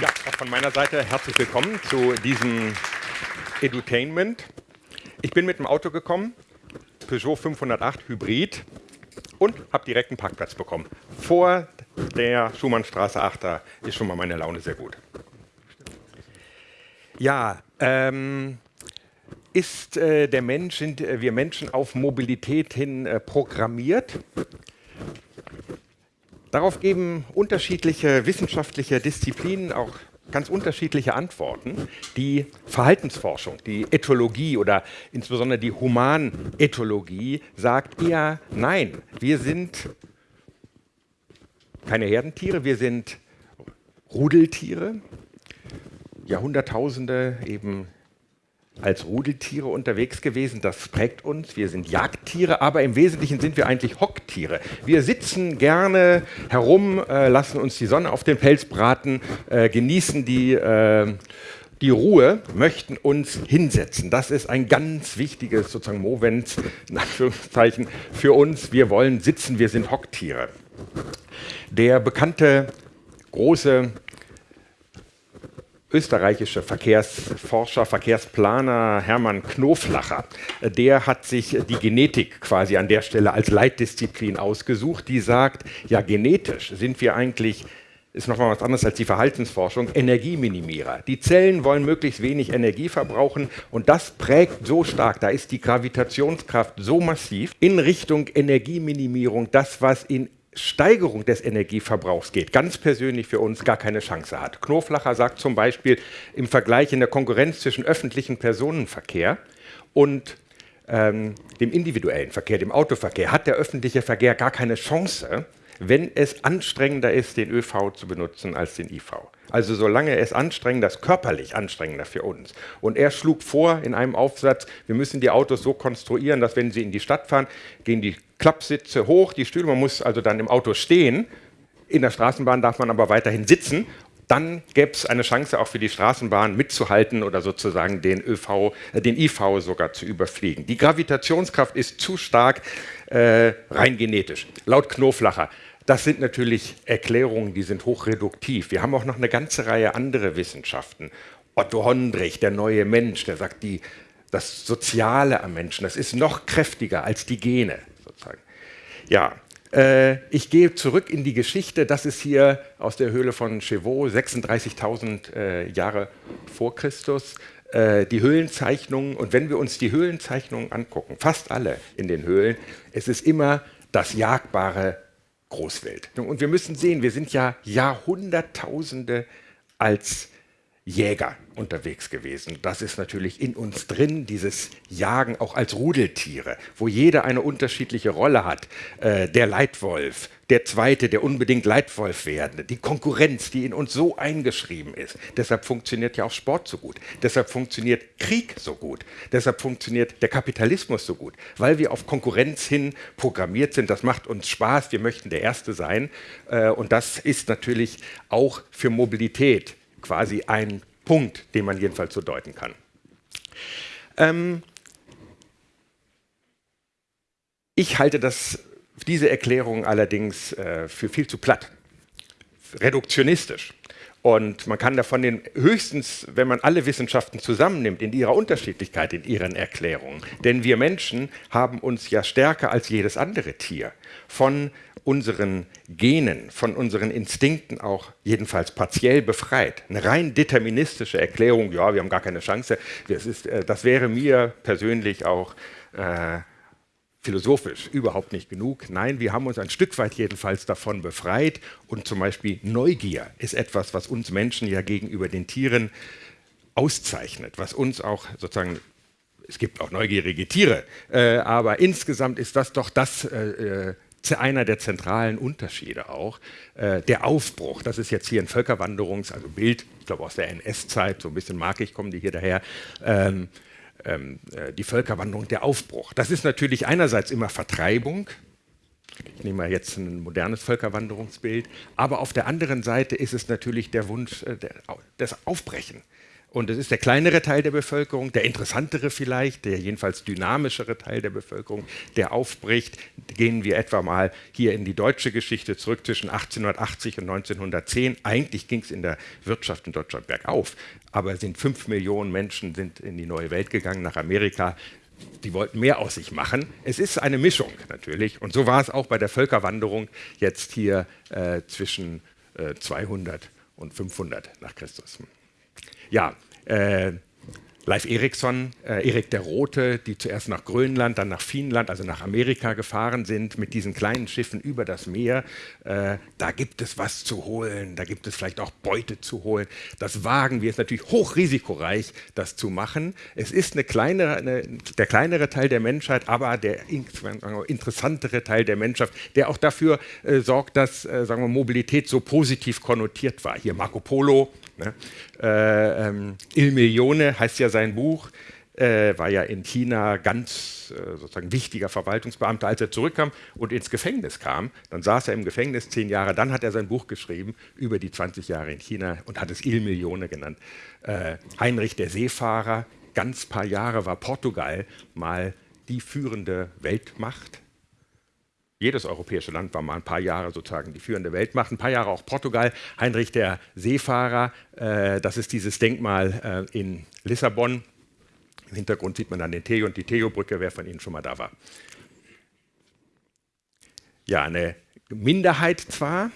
Ja, auch von meiner Seite herzlich willkommen zu diesem Edutainment. Ich bin mit dem Auto gekommen, Peugeot 508 Hybrid und habe direkt einen Parkplatz bekommen. Vor der Schumannstraße 8, da ist schon mal meine Laune sehr gut. Ja, ähm, ist äh, der Mensch, sind äh, wir Menschen auf Mobilität hin äh, programmiert? Darauf geben unterschiedliche wissenschaftliche Disziplinen auch ganz unterschiedliche Antworten. Die Verhaltensforschung, die Ethologie oder insbesondere die Humanethologie sagt eher nein. Wir sind keine Herdentiere, wir sind Rudeltiere. Jahrhunderttausende eben als Rudeltiere unterwegs gewesen. Das prägt uns. Wir sind Jagdtiere, aber im Wesentlichen sind wir eigentlich Hocktiere. Wir sitzen gerne herum, äh, lassen uns die Sonne auf den Pelz braten, äh, genießen die, äh, die Ruhe, möchten uns hinsetzen. Das ist ein ganz wichtiges sozusagen Movens in Anführungszeichen für uns. Wir wollen sitzen, wir sind Hocktiere. Der bekannte große österreichische Verkehrsforscher, Verkehrsplaner Hermann Knoflacher, der hat sich die Genetik quasi an der Stelle als Leitdisziplin ausgesucht, die sagt, ja genetisch sind wir eigentlich ist nochmal was anderes als die Verhaltensforschung, Energieminimierer. Die Zellen wollen möglichst wenig Energie verbrauchen und das prägt so stark, da ist die Gravitationskraft so massiv in Richtung Energieminimierung, das was in Steigerung des Energieverbrauchs geht, ganz persönlich für uns gar keine Chance hat. Knoflacher sagt zum Beispiel im Vergleich in der Konkurrenz zwischen öffentlichem Personenverkehr und ähm, dem individuellen Verkehr, dem Autoverkehr, hat der öffentliche Verkehr gar keine Chance, wenn es anstrengender ist, den ÖV zu benutzen als den IV. Also solange es anstrengender ist, körperlich anstrengender für uns. Und er schlug vor in einem Aufsatz, wir müssen die Autos so konstruieren, dass wenn sie in die Stadt fahren, gehen die Klappsitze hoch, die Stühle, man muss also dann im Auto stehen. In der Straßenbahn darf man aber weiterhin sitzen. Dann gäbe es eine Chance auch für die Straßenbahn mitzuhalten oder sozusagen den, ÖV, äh, den IV sogar zu überfliegen. Die Gravitationskraft ist zu stark, äh, rein genetisch. Laut Knoflacher das sind natürlich Erklärungen, die sind hochreduktiv. Wir haben auch noch eine ganze Reihe andere Wissenschaften. Otto Hondrich, der neue Mensch, der sagt, die, das Soziale am Menschen, das ist noch kräftiger als die Gene. Sozusagen. Ja, äh, ich gehe zurück in die Geschichte. Das ist hier aus der Höhle von Chevaux, 36.000 äh, Jahre vor Christus äh, die Höhlenzeichnungen. Und wenn wir uns die Höhlenzeichnungen angucken, fast alle in den Höhlen, es ist immer das jagbare Großwelt. Und wir müssen sehen, wir sind ja Jahrhunderttausende als Jäger unterwegs gewesen. Das ist natürlich in uns drin, dieses Jagen auch als Rudeltiere, wo jeder eine unterschiedliche Rolle hat. Äh, der Leitwolf, der Zweite, der unbedingt Leitwolf werdende, die Konkurrenz, die in uns so eingeschrieben ist. Deshalb funktioniert ja auch Sport so gut. Deshalb funktioniert Krieg so gut. Deshalb funktioniert der Kapitalismus so gut, weil wir auf Konkurrenz hin programmiert sind. Das macht uns Spaß. Wir möchten der Erste sein. Äh, und das ist natürlich auch für Mobilität quasi ein Punkt, den man jedenfalls so deuten kann. Ähm ich halte das, diese Erklärung allerdings äh, für viel zu platt, reduktionistisch. Und man kann davon den höchstens, wenn man alle Wissenschaften zusammennimmt, in ihrer Unterschiedlichkeit, in ihren Erklärungen. Denn wir Menschen haben uns ja stärker als jedes andere Tier von unseren Genen, von unseren Instinkten auch jedenfalls partiell befreit. Eine rein deterministische Erklärung, ja, wir haben gar keine Chance, das, ist, äh, das wäre mir persönlich auch äh, philosophisch überhaupt nicht genug. Nein, wir haben uns ein Stück weit jedenfalls davon befreit und zum Beispiel Neugier ist etwas, was uns Menschen ja gegenüber den Tieren auszeichnet, was uns auch sozusagen es gibt auch neugierige Tiere, äh, aber insgesamt ist das doch das äh, äh einer der zentralen Unterschiede auch. Äh, der Aufbruch, das ist jetzt hier ein Völkerwanderungs-, also Bild, ich glaube aus der NS-Zeit, so ein bisschen mag ich, kommen die hier daher. Ähm, ähm, äh, die Völkerwanderung, der Aufbruch. Das ist natürlich einerseits immer Vertreibung, ich nehme mal jetzt ein modernes Völkerwanderungsbild, aber auf der anderen Seite ist es natürlich der Wunsch äh, des Aufbrechen und es ist der kleinere Teil der Bevölkerung, der interessantere vielleicht, der jedenfalls dynamischere Teil der Bevölkerung, der aufbricht. Gehen wir etwa mal hier in die deutsche Geschichte zurück zwischen 1880 und 1910. Eigentlich ging es in der Wirtschaft in Deutschland bergauf, aber sind fünf Millionen Menschen sind in die neue Welt gegangen, nach Amerika. Die wollten mehr aus sich machen. Es ist eine Mischung natürlich. Und so war es auch bei der Völkerwanderung jetzt hier äh, zwischen äh, 200 und 500 nach Christus. Ja, äh, Leif Erikson, äh, Erik der Rote, die zuerst nach Grönland, dann nach Finnland, also nach Amerika gefahren sind mit diesen kleinen Schiffen über das Meer. Äh, da gibt es was zu holen, da gibt es vielleicht auch Beute zu holen. Das wagen wir. Ist natürlich hochrisikoreich, das zu machen. Es ist eine kleinere, eine, der kleinere Teil der Menschheit, aber der interessantere Teil der Menschheit, der auch dafür äh, sorgt, dass äh, sagen wir, Mobilität so positiv konnotiert war. Hier Marco Polo, Ne? Äh, ähm, Il Milione heißt ja sein Buch, äh, war ja in China ganz äh, sozusagen wichtiger Verwaltungsbeamter, als er zurückkam und ins Gefängnis kam. Dann saß er im Gefängnis zehn Jahre, dann hat er sein Buch geschrieben über die 20 Jahre in China und hat es Il Milione genannt. Äh, Heinrich der Seefahrer, ganz paar Jahre war Portugal mal die führende Weltmacht jedes europäische Land war mal ein paar Jahre sozusagen die führende Weltmacht, ein paar Jahre auch Portugal. Heinrich der Seefahrer, äh, das ist dieses Denkmal äh, in Lissabon. Im Hintergrund sieht man dann den Theo und die Theo-Brücke, wer von Ihnen schon mal da war. Ja, eine Minderheit zwar,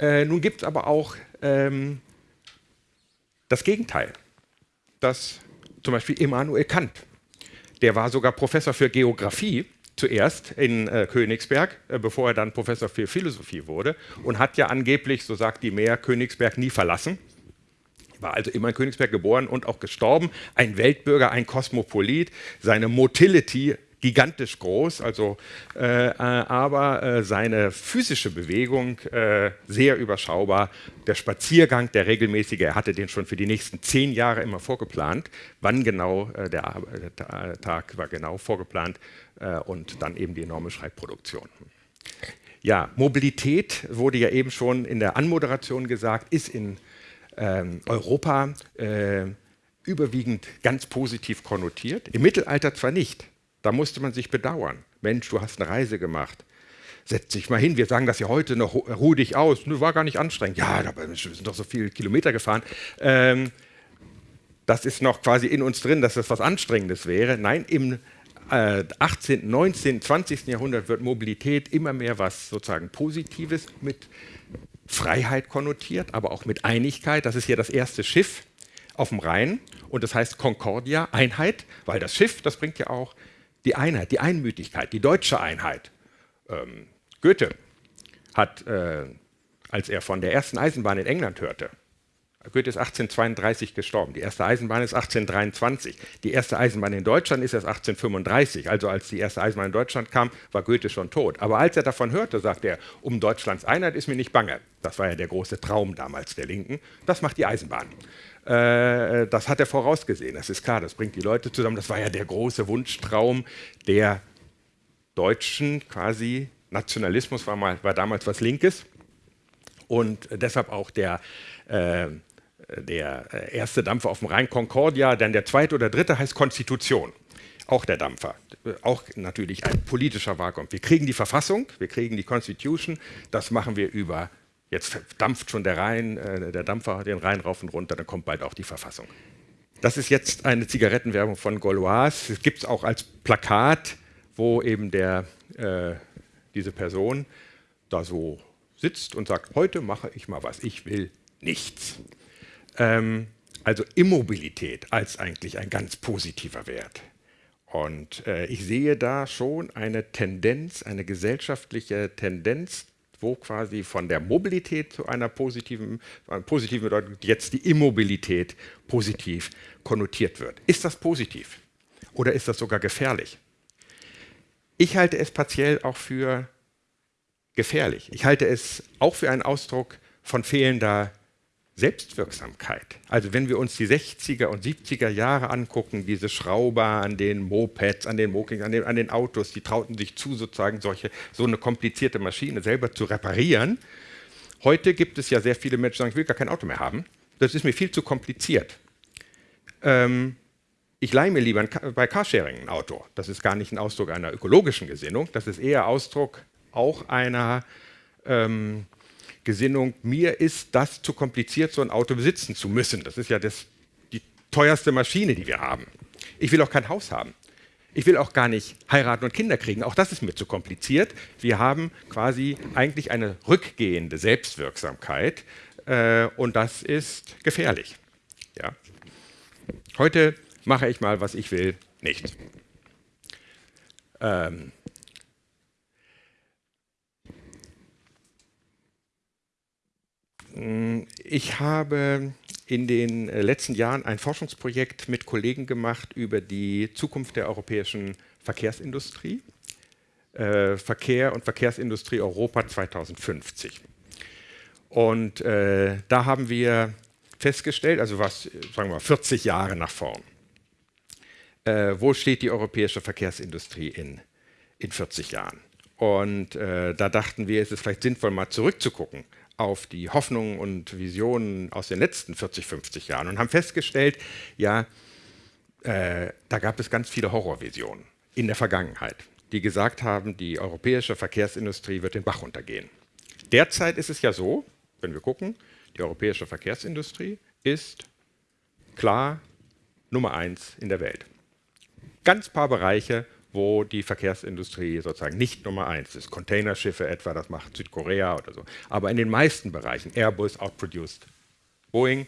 äh, nun gibt es aber auch ähm, das Gegenteil. Das zum Beispiel Immanuel Kant, der war sogar Professor für Geographie zuerst in äh, Königsberg, äh, bevor er dann Professor für Philosophie wurde und hat ja angeblich, so sagt die Mehr, Königsberg nie verlassen. War also immer in Königsberg geboren und auch gestorben. Ein Weltbürger, ein Kosmopolit. Seine Motility gigantisch groß, also, äh, äh, aber äh, seine physische Bewegung äh, sehr überschaubar. Der Spaziergang, der regelmäßige, er hatte den schon für die nächsten zehn Jahre immer vorgeplant. Wann genau, äh, der, der, Tag war genau vorgeplant äh, und dann eben die enorme Schreibproduktion. Ja, Mobilität wurde ja eben schon in der Anmoderation gesagt, ist in ähm, Europa überwiegend ganz positiv konnotiert. Im Mittelalter zwar nicht, da musste man sich bedauern. Mensch, du hast eine Reise gemacht. Setz dich mal hin. Wir sagen das ja heute noch, ruh dich aus. Du war gar nicht anstrengend. Ja, aber wir sind doch so viele Kilometer gefahren. Ähm, das ist noch quasi in uns drin, dass das was Anstrengendes wäre. Nein, im äh, 18., 19., 20. Jahrhundert wird Mobilität immer mehr was sozusagen Positives mit Freiheit konnotiert, aber auch mit Einigkeit. Das ist hier das erste Schiff auf dem Rhein und das heißt Concordia, Einheit, weil das Schiff, das bringt ja auch die Einheit, die Einmütigkeit, die deutsche Einheit. Ähm, Goethe hat, äh, als er von der ersten Eisenbahn in England hörte, Goethe ist 1832 gestorben, die erste Eisenbahn ist 1823, die erste Eisenbahn in Deutschland ist erst 1835, also als die erste Eisenbahn in Deutschland kam, war Goethe schon tot. Aber als er davon hörte, sagte er, um Deutschlands Einheit ist mir nicht bange. Das war ja der große Traum damals der Linken, das macht die Eisenbahn. Äh, das hat er vorausgesehen, das ist klar, das bringt die Leute zusammen. Das war ja der große Wunschtraum der Deutschen quasi. Nationalismus war, mal, war damals was Linkes und deshalb auch der, äh, der erste Dampfer auf dem Rhein Concordia, dann der zweite oder dritte heißt Konstitution auch der Dampfer, auch natürlich ein politischer Wahlkampf. Wir kriegen die Verfassung, wir kriegen die Constitution, das machen wir über Jetzt dampft schon der Rhein, äh, der Dampfer den Rhein rauf und runter, dann kommt bald auch die Verfassung. Das ist jetzt eine Zigarettenwerbung von Gaulois. Es gibt es auch als Plakat, wo eben der, äh, diese Person da so sitzt und sagt, heute mache ich mal was, ich will nichts. Ähm, also Immobilität als eigentlich ein ganz positiver Wert. Und äh, ich sehe da schon eine Tendenz, eine gesellschaftliche Tendenz wo quasi von der Mobilität zu einer positiven, einer positiven Bedeutung jetzt die Immobilität positiv konnotiert wird. Ist das positiv oder ist das sogar gefährlich? Ich halte es partiell auch für gefährlich. Ich halte es auch für einen Ausdruck von fehlender Selbstwirksamkeit. Also wenn wir uns die 60er und 70er Jahre angucken, diese Schrauber an den Mopeds, an den Mokings, an den, an den Autos, die trauten sich zu, sozusagen solche, so eine komplizierte Maschine selber zu reparieren. Heute gibt es ja sehr viele Menschen, die sagen, ich will gar kein Auto mehr haben. Das ist mir viel zu kompliziert. ähm, ich leihe mir lieber bei Carsharing ein Auto. Das ist gar nicht ein Ausdruck einer ökologischen Gesinnung, das ist eher Ausdruck auch einer ähm, Gesinnung, mir ist das zu kompliziert, so ein Auto besitzen zu müssen. Das ist ja das, die teuerste Maschine, die wir haben. Ich will auch kein Haus haben. Ich will auch gar nicht heiraten und Kinder kriegen. Auch das ist mir zu kompliziert. Wir haben quasi eigentlich eine rückgehende Selbstwirksamkeit äh, und das ist gefährlich. Ja. Heute mache ich mal, was ich will, nicht. Ähm, ich habe in den äh, letzten Jahren ein Forschungsprojekt mit Kollegen gemacht über die Zukunft der europäischen Verkehrsindustrie, äh, Verkehr und Verkehrsindustrie Europa 2050. Und äh, da haben wir festgestellt, also was, sagen wir mal, 40 Jahre nach vorn, äh, wo steht die europäische Verkehrsindustrie in, in 40 Jahren? Und äh, da dachten wir, es ist vielleicht sinnvoll, mal zurückzugucken auf die Hoffnungen und Visionen aus den letzten 40, 50 Jahren und haben festgestellt, ja, äh, da gab es ganz viele Horrorvisionen in der Vergangenheit, die gesagt haben, die europäische Verkehrsindustrie wird den Bach runtergehen. Derzeit ist es ja so, wenn wir gucken, die europäische Verkehrsindustrie ist klar Nummer eins in der Welt. Ganz paar Bereiche, wo die Verkehrsindustrie sozusagen nicht Nummer eins ist. Containerschiffe etwa, das macht Südkorea oder so. Aber in den meisten Bereichen, Airbus outproduced Boeing,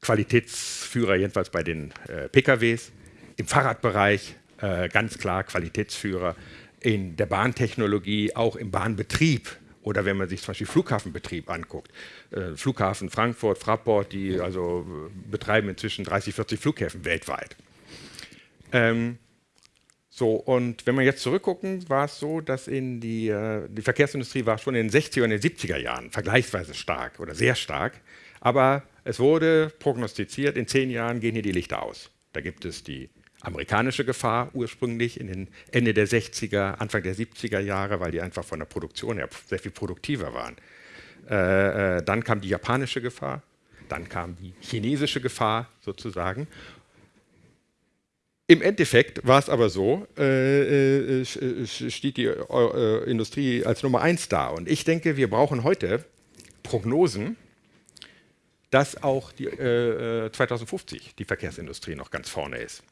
Qualitätsführer jedenfalls bei den äh, PKWs, im Fahrradbereich äh, ganz klar Qualitätsführer, in der Bahntechnologie, auch im Bahnbetrieb oder wenn man sich zum Beispiel Flughafenbetrieb anguckt. Äh, Flughafen Frankfurt, Fraport, die also äh, betreiben inzwischen 30, 40 Flughäfen weltweit. Ähm, so, und wenn wir jetzt zurückgucken, war es so, dass in die, äh, die Verkehrsindustrie war schon in den 60er und den 70er Jahren vergleichsweise stark oder sehr stark. Aber es wurde prognostiziert, in zehn Jahren gehen hier die Lichter aus. Da gibt es die amerikanische Gefahr ursprünglich in den Ende der 60er, Anfang der 70er Jahre, weil die einfach von der Produktion her sehr viel produktiver waren. Äh, äh, dann kam die japanische Gefahr, dann kam die chinesische Gefahr sozusagen im Endeffekt war es aber so, äh, äh, äh steht die äh, Industrie als Nummer eins da. Und ich denke, wir brauchen heute Prognosen, dass auch die, 2050 äh, die Verkehrsindustrie noch ganz vorne ist.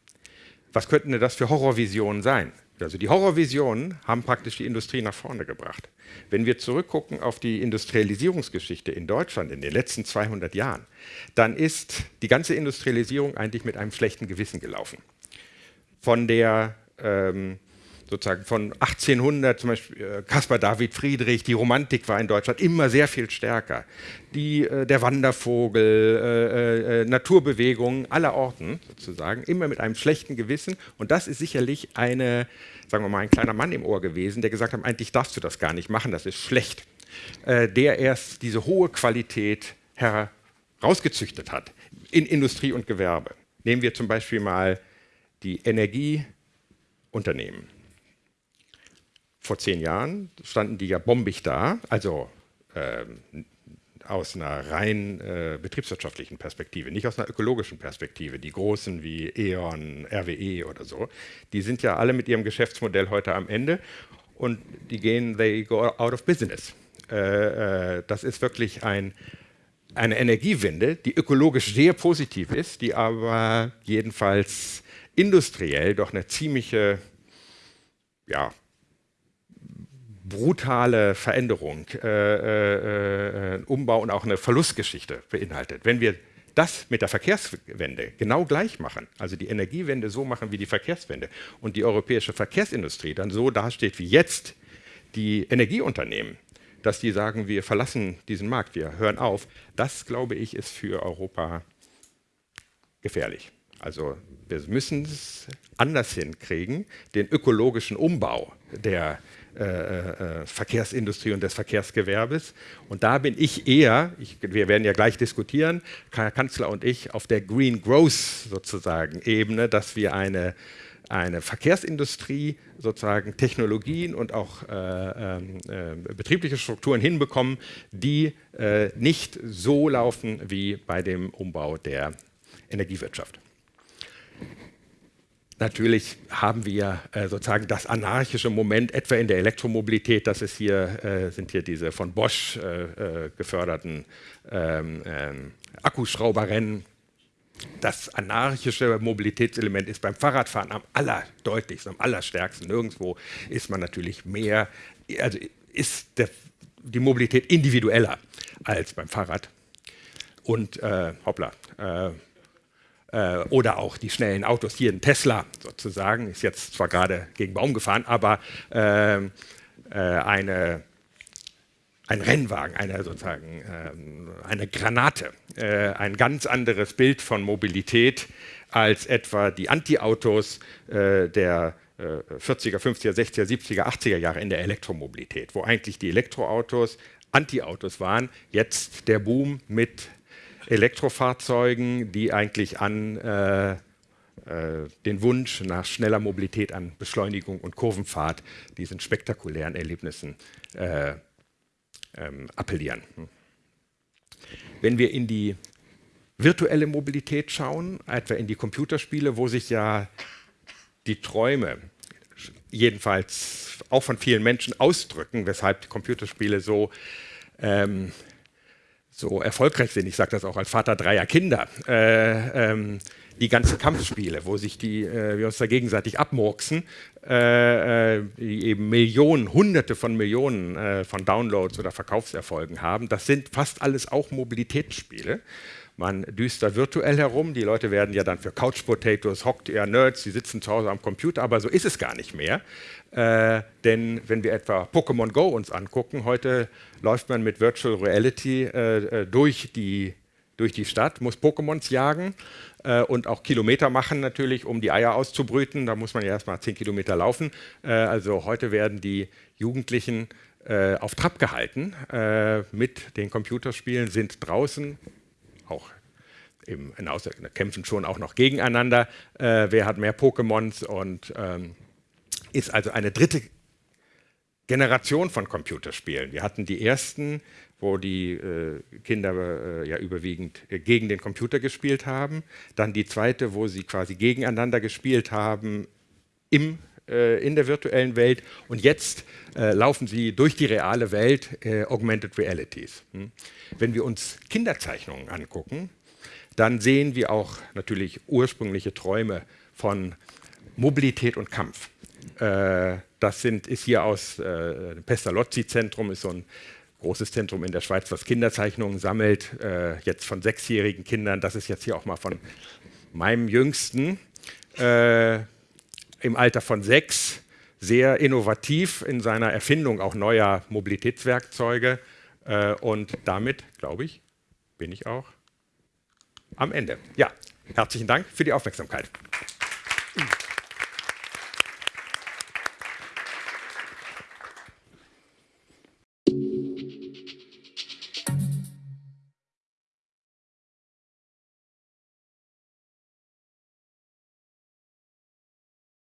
Was könnten denn das für Horrorvisionen sein? Also die Horrorvisionen haben praktisch die Industrie nach vorne gebracht. Wenn wir zurückgucken auf die Industrialisierungsgeschichte in Deutschland in den letzten 200 Jahren, dann ist die ganze Industrialisierung eigentlich mit einem schlechten Gewissen gelaufen von der ähm, sozusagen von 1800 zum Beispiel äh, Caspar David Friedrich, die Romantik war in Deutschland immer sehr viel stärker. Die, äh, der Wandervogel, äh, äh, äh Naturbewegungen aller Orten sozusagen, immer mit einem schlechten Gewissen. Und das ist sicherlich eine, sagen wir mal, ein kleiner Mann im Ohr gewesen, der gesagt hat, eigentlich darfst du das gar nicht machen, das ist schlecht. Der erst diese hohe Qualität herausgezüchtet hat in Industrie und Gewerbe. Nehmen wir zum Beispiel mal die Energieunternehmen. Vor zehn Jahren standen die ja bombig da, also äh, aus einer rein äh, betriebswirtschaftlichen Perspektive, nicht aus einer ökologischen Perspektive. Die großen wie E.ON, RWE oder so, die sind ja alle mit ihrem Geschäftsmodell heute am Ende und die gehen, they go out of business. Äh, äh das ist wirklich ein, eine Energiewende, die ökologisch sehr positiv ist, die aber jedenfalls industriell doch eine ziemliche ja, brutale Veränderung, äh, äh, äh, Umbau und auch eine Verlustgeschichte beinhaltet. Wenn wir das mit der Verkehrswende genau gleich machen, also die Energiewende so machen wie die Verkehrswende und die europäische Verkehrsindustrie dann so dasteht wie jetzt die Energieunternehmen, dass die sagen, wir verlassen diesen Markt, wir hören auf, das glaube ich ist für Europa gefährlich. Also wir müssen es anders hinkriegen, den ökologischen Umbau der äh, äh, Verkehrsindustrie und des Verkehrsgewerbes. Und da bin ich eher, ich, wir werden ja gleich diskutieren, Herr Kanzler und ich, auf der Green Growth sozusagen Ebene, dass wir eine, eine Verkehrsindustrie sozusagen Technologien und auch äh, ähm, äh, betriebliche Strukturen hinbekommen, die äh, nicht so laufen wie bei dem Umbau der Energiewirtschaft. Natürlich haben wir äh, sozusagen das anarchische Moment etwa in der Elektromobilität. Das ist hier, äh, sind hier diese von Bosch äh, äh geförderten ähm, ähm, Akkuschrauberrennen. Das anarchische Mobilitätselement ist beim Fahrradfahren am allerdeutlichsten, am allerstärksten. Nirgendwo ist man natürlich mehr, also ist der, die Mobilität individueller als beim Fahrrad. Und äh, hoppla, äh, oder auch die schnellen Autos. Hier ein Tesla sozusagen, ist jetzt zwar gerade gegen Baum gefahren, aber äh, äh, eine, ein Rennwagen, eine sozusagen äh, eine Granate, äh, ein ganz anderes Bild von Mobilität als etwa die Anti-Autos äh, der 40er, 50er, 60er, 70er, 80er Jahre in der Elektromobilität, wo eigentlich die Elektroautos Anti-Autos waren, jetzt der Boom mit Elektrofahrzeugen, die eigentlich an äh, äh, den Wunsch nach schneller Mobilität, an Beschleunigung und Kurvenfahrt, diesen spektakulären Erlebnissen äh, ähm, appellieren. Wenn wir in die virtuelle Mobilität schauen, etwa in die Computerspiele, wo sich ja die Träume jedenfalls auch von vielen Menschen ausdrücken, weshalb Computerspiele so ähm, so erfolgreich sind, ich sage das auch als Vater dreier Kinder, äh, ähm, die ganzen Kampfspiele, wo sich die, äh, wir uns da gegenseitig abmurksen, äh, äh die eben Millionen, Hunderte von Millionen äh, von Downloads oder Verkaufserfolgen haben, das sind fast alles auch Mobilitätsspiele. Man düst da virtuell herum, die Leute werden ja dann für Couch Potatoes, hockt eher Nerds, die sitzen zu Hause am Computer, aber so ist es gar nicht mehr. Äh, denn wenn wir etwa Pokémon Go uns angucken, heute läuft man mit Virtual Reality äh, äh, durch, die, durch die Stadt, muss Pokémons jagen äh, und auch Kilometer machen natürlich, um die Eier auszubrüten. Da muss man ja erstmal 10 Kilometer laufen. Äh, also heute werden die Jugendlichen äh, auf Trab gehalten mit den Computerspielen, sind draußen, auch im, kämpfen schon auch noch gegeneinander. wer hat mehr Pokémons und ähm, ist also eine dritte Generation von Computerspielen. Wir hatten die ersten, wo die äh, Kinder äh, ja überwiegend äh, gegen den Computer gespielt haben. Dann die zweite, wo sie quasi gegeneinander gespielt haben im, äh, in der virtuellen Welt. Und jetzt äh, laufen sie durch die reale Welt, äh, Augmented Realities. Hm. Wenn wir uns Kinderzeichnungen angucken, dann sehen wir auch natürlich ursprüngliche Träume von Mobilität und Kampf. Äh, das sind, ist hier aus äh, dem Pestalozzi-Zentrum, ist so ein großes Zentrum in der Schweiz, was Kinderzeichnungen sammelt, äh, jetzt von sechsjährigen Kindern. Das ist jetzt hier auch mal von meinem Jüngsten äh, im Alter von sechs, sehr innovativ in seiner Erfindung auch neuer Mobilitätswerkzeuge. Äh, und damit, glaube ich, bin ich auch am Ende. Ja, herzlichen Dank für die Aufmerksamkeit.